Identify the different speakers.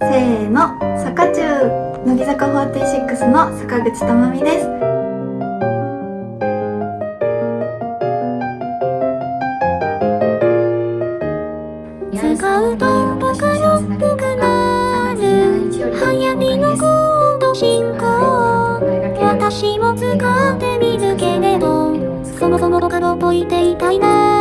Speaker 1: せーの、坂中乃木坂46の坂口智美です。
Speaker 2: 使うとカよくなる。のコード進行私も使ってみるけれどそもそも僕がといていたいな。